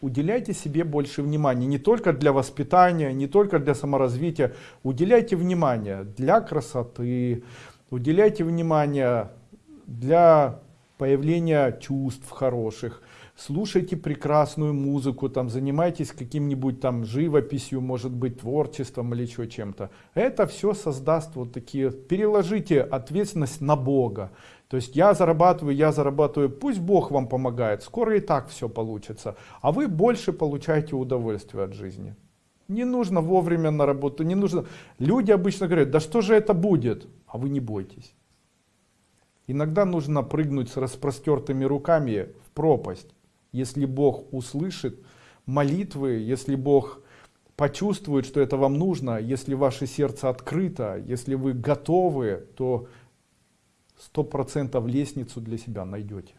уделяйте себе больше внимания. Не только для воспитания, не только для саморазвития. Уделяйте внимание для красоты, уделяйте внимание для появления чувств хороших. Слушайте прекрасную музыку, там, занимайтесь каким-нибудь там живописью, может быть, творчеством или еще чем-то. Это все создаст вот такие, переложите ответственность на Бога. То есть я зарабатываю, я зарабатываю, пусть Бог вам помогает, скоро и так все получится. А вы больше получаете удовольствие от жизни. Не нужно вовремя на работу, не нужно. Люди обычно говорят, да что же это будет? А вы не бойтесь. Иногда нужно прыгнуть с распростертыми руками в пропасть. Если Бог услышит молитвы, если Бог почувствует, что это вам нужно, если ваше сердце открыто, если вы готовы, то сто процентов лестницу для себя найдете.